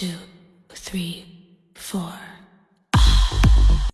two, three,